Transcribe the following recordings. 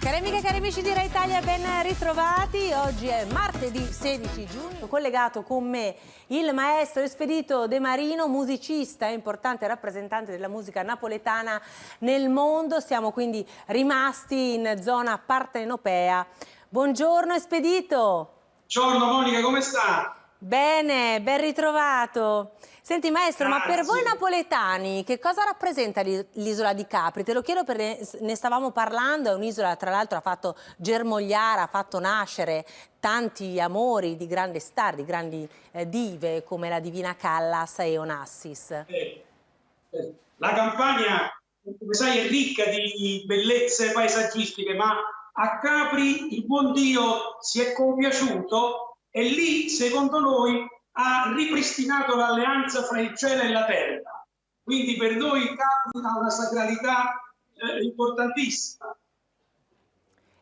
Cari amiche e cari amici di Rai Italia, ben ritrovati. Oggi è martedì 16 giugno. Collegato con me il maestro Espedito De Marino, musicista e importante rappresentante della musica napoletana nel mondo. Siamo quindi rimasti in zona partenopea. Buongiorno Espedito. Buongiorno Monica, come sta? Bene, ben ritrovato. Senti maestro, Grazie. ma per voi napoletani che cosa rappresenta l'isola di Capri? Te lo chiedo perché ne stavamo parlando, è un'isola tra l'altro ha fatto germogliare, ha fatto nascere tanti amori di grandi star, di grandi eh, dive come la divina Callas e Onassis. Eh, eh. La Campania, come sai, è ricca di bellezze paesaggistiche, ma a Capri il buon Dio si è compiaciuto e lì, secondo noi, ha ripristinato l'alleanza fra il cielo e la terra. Quindi per noi Capri ha una sacralità eh, importantissima.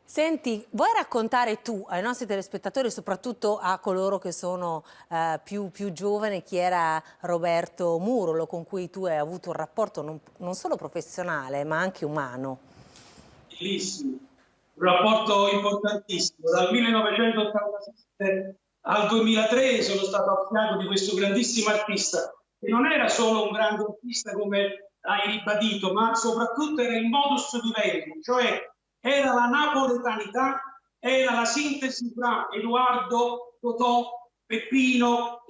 Senti, vuoi raccontare tu ai nostri telespettatori, soprattutto a coloro che sono eh, più, più, giovani, chi era Roberto Murolo, con cui tu hai avuto un rapporto non, non solo professionale, ma anche umano? Bellissimo, un rapporto importantissimo. Dal 1987 al 2003 sono stato a fianco di questo grandissimo artista che non era solo un grande artista come hai ribadito, ma soprattutto era il modus vivendi, cioè era la napoletanità, era la sintesi tra Edoardo, Totò, Peppino,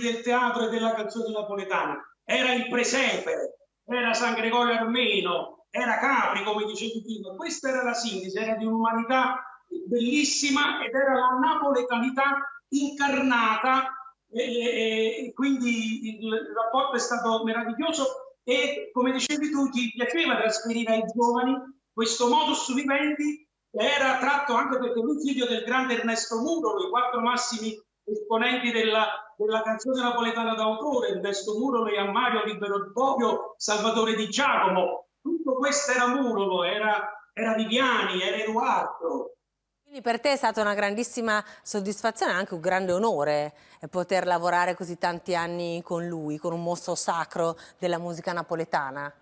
del teatro e della canzone napoletana. Era il presepe, era San Gregorio Armeno, era Capri, come dicevi prima, questa era la sintesi, era di un'umanità bellissima ed era la napoletanità incarnata e, e, quindi il, rapporto è stato meraviglioso e come dicevi tu ti piaceva trasferire ai giovani questo modus vivendi era tratto anche perché lui figlio del grande Ernesto Murolo, i quattro massimi esponenti della, della canzone napoletana d'autore, Ernesto Murolo e Ammario Libero Bobbio, Salvatore Di Giacomo, tutto questo era Murolo, era, era Viviani, era Edoardo. Quindi per te è stata una grandissima soddisfazione, anche un grande onore eh, poter lavorare così tanti anni con lui, con un mostro sacro della musica napoletana?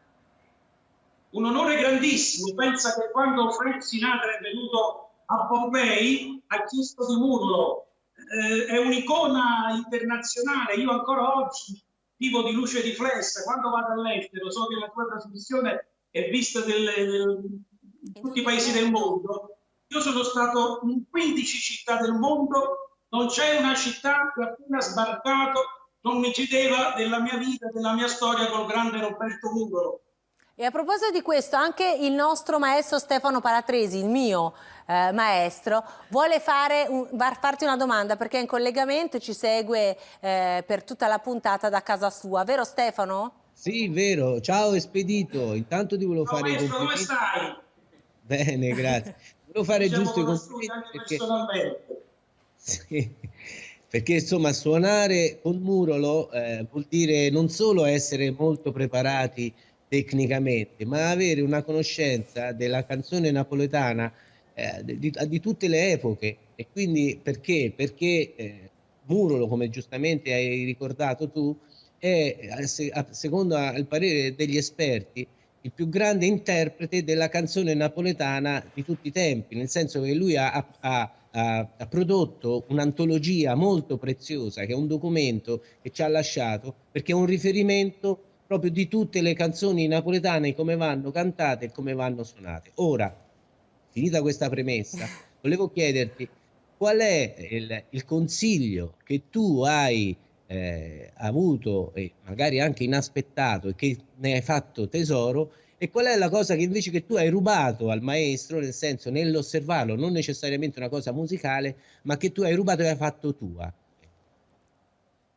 Un onore grandissimo, pensa che quando Frank Sinatra è venuto a Pompei ha chiesto di Murolo, eh, è un'icona internazionale, io ancora oggi vivo di luce riflessa, quando vado all'estero so che la tua trasmissione è vista in tutti i paesi del mondo. Io sono stato in 15 città del mondo, non c'è una città che appena sbarcato non mi chiedeva della mia vita, della mia storia col grande Roberto Mugolo. E a proposito di questo, anche il nostro maestro Stefano Paratresi, il mio eh, maestro, vuole fare un, farti una domanda perché è in collegamento e ci segue eh, per tutta la puntata da casa sua, vero Stefano? Sì, vero. Ciao Espedito. Intanto ti volevo fare maestro, come stai? Bene, grazie. Volevo fare diciamo giusto i complimenti perché... Sì, perché insomma suonare con Murolo eh, vuol dire non solo essere molto preparati tecnicamente, ma avere una conoscenza della canzone napoletana eh, di, di, tutte le epoche. E quindi perché? Perché eh, Murolo, come giustamente hai ricordato tu, è, secondo il parere degli esperti, il più grande interprete della canzone napoletana di tutti i tempi, nel senso che lui ha, ha, ha, ha prodotto un'antologia molto preziosa, che è un documento che ci ha lasciato, perché è un riferimento proprio di tutte le canzoni napoletane, come vanno cantate e come vanno suonate. Ora, finita questa premessa, volevo chiederti qual è il, il consiglio che tu hai eh, avuto e magari anche inaspettato e che ne hai fatto tesoro e qual è la cosa che invece che tu hai rubato al maestro, nel senso nell'osservarlo, non necessariamente una cosa musicale, ma che tu hai rubato e hai fatto tua?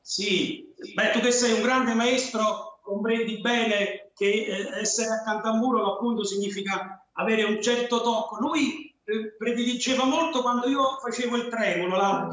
Sì, beh, tu che sei un grande maestro comprendi bene che eh, essere accanto a muro appunto significa avere un certo tocco. Lui eh, prediligeva molto quando io facevo il tremolo, la,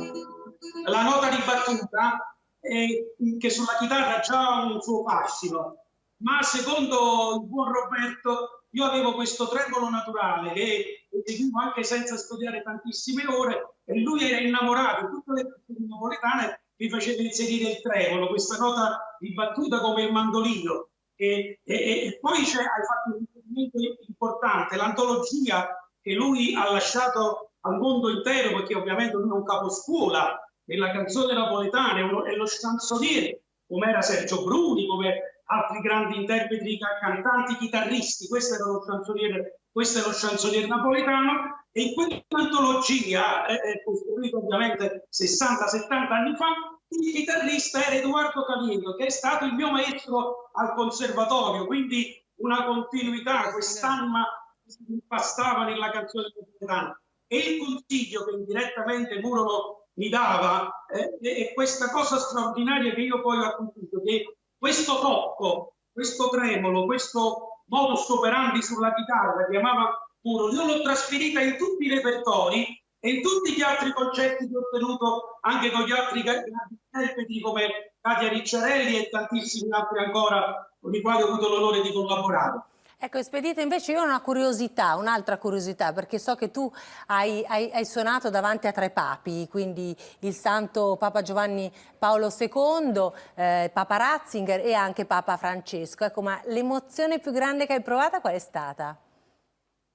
la nota di battuta, eh, che sulla chitarra ha un suo fascino, ma secondo il buon Roberto io avevo questo tremolo naturale che eseguivo anche senza studiare tantissime ore e lui era innamorato, tutte le canzoni napoletane mi faceva inserire il tremolo, questa nota ribattuta come il mandolino. E, e, e poi c'è, hai fatto un riferimento importante, l'antologia che lui ha lasciato al mondo intero, perché ovviamente lui è un caposcuola della canzone napoletana, è lo chanzoniere, come era Sergio Bruni, come altri grandi interpreti, cantanti, chitarristi, questo, era lo chanzoniere, questo è lo chanzoniere napoletano, e in quell'antologia, eh, costruita ovviamente 60-70 anni fa, il chitarrista era Edoardo Caliendo, che è stato il mio maestro al conservatorio, quindi una continuità, quest'anima si impastava nella canzone napoletana. E il consiglio che indirettamente Muro mi dava eh, questa cosa straordinaria che io poi ho appunto, che questo tocco, questo tremolo, questo modus operandi sulla chitarra che amava Muro, io l'ho trasferita in tutti i repertori e in tutti gli altri concerti che ho ottenuto anche con gli altri interpreti come Katia Ricciarelli e tantissimi altri ancora con i quali ho avuto l'onore di collaborare. Ecco, Espedita, invece io ho una curiosità, un'altra curiosità, perché so che tu hai, hai, hai, suonato davanti a tre papi, quindi il santo Papa Giovanni Paolo II, eh, Papa Ratzinger e anche Papa Francesco. Ecco, ma l'emozione più grande che hai provato qual è stata?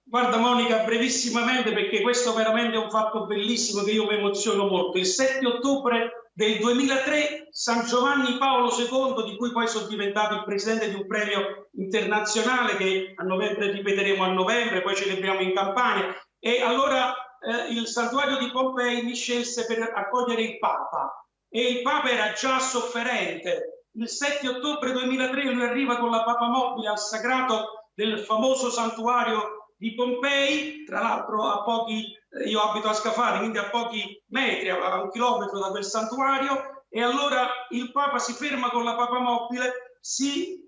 Guarda Monica, brevissimamente, perché questo veramente è un fatto bellissimo che io mi emoziono molto. Il 7 ottobre del 2003 San Giovanni Paolo II, di cui poi sono diventato il presidente di un premio internazionale che a novembre ripeteremo a novembre, poi celebriamo in Campania. E allora eh, il santuario di Pompei mi scelse per accogliere il Papa e il Papa era già sofferente. Il 7 ottobre 2003 lui arriva con la Papa Mobile al sagrato del famoso santuario di Pompei, tra l'altro a pochi io abito a Scafari, quindi a pochi metri, a un chilometro da quel santuario, e allora il Papa si ferma con la Papa mobile, si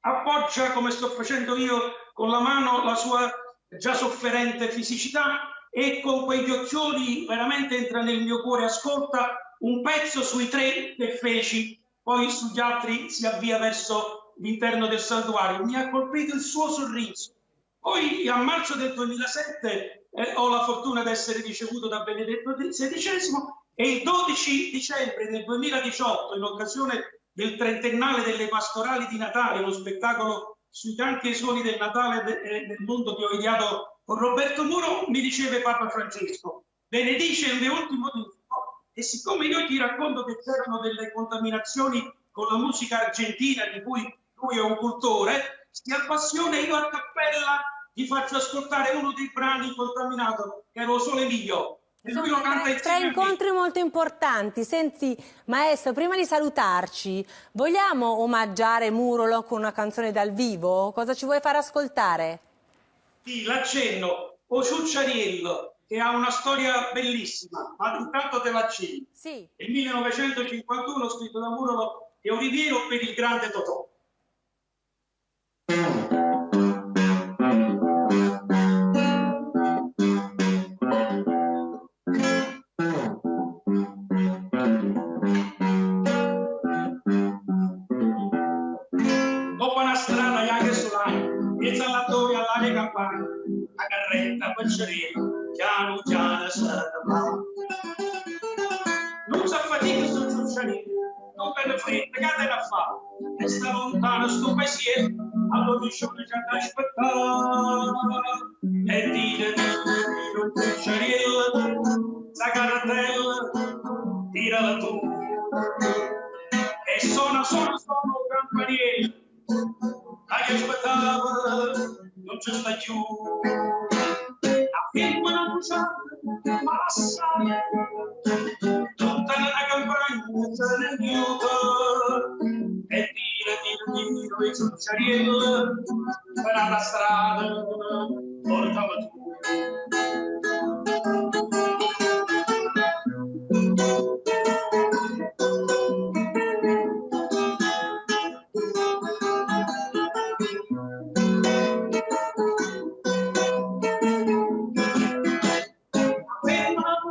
appoggia, come sto facendo io, con la mano la sua già sofferente fisicità e con quegli occhioli veramente entra nel mio cuore, ascolta un pezzo sui tre che feci, poi sugli altri si avvia verso l'interno del santuario. Mi ha colpito il suo sorriso. Poi a marzo del 2007 eh, ho la fortuna di essere ricevuto da Benedetto XVI e il 12 dicembre del 2018, in occasione del trentennale delle pastorali di Natale, uno spettacolo sui tanti suoni del Natale eh, del mondo che ho ideato con Roberto Muro, mi riceve Papa Francesco, benedice il mio ultimo disco e siccome io ti racconto che c'erano delle contaminazioni con la musica argentina di cui lui è un cultore, si appassiona io a cappella vi faccio ascoltare uno dei brani contaminato, che ero solo Emilio. E lo canta tre incontri molto importanti. Senti, maestro, prima di salutarci, vogliamo omaggiare Murolo con una canzone dal vivo? Cosa ci vuoi far ascoltare? Sì, l'accenno. O Ciucciariello, che ha una storia bellissima, ma intanto te l'accenno. Sì. Nel 1951 scritto da Murolo e Oliviero per il grande Totò. Piano sarà non si affatica sul ciucciarino non te ne frega che te ne fa. E sta lontano sto pensiero allora dice che c'è da aspettare e dire il ciucciarino la cartella tirala tu. E suona suona suona campaniere dai aspettava non c'è sta più massa tutta la campagna se ne aiuta e dire dire dire i succiariello per la strada portava tu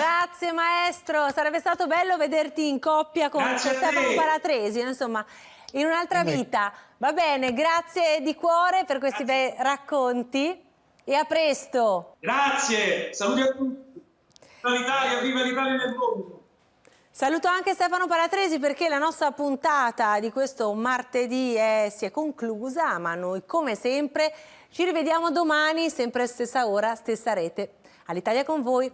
Grazie maestro, sarebbe stato bello vederti in coppia con Grazie Stefano te. Palatresi, insomma, in un'altra vita. Va bene, grazie di cuore per questi bei racconti e a presto. grazie saluti a tutti viva l'Italia viva l'Italia nel mondo Saluto anche Stefano Palatresi perché la nostra puntata di questo martedì è- si è conclusa, ma noi come sempre ci rivediamo domani, sempre stessa ora, stessa rete. All'Italia con voi,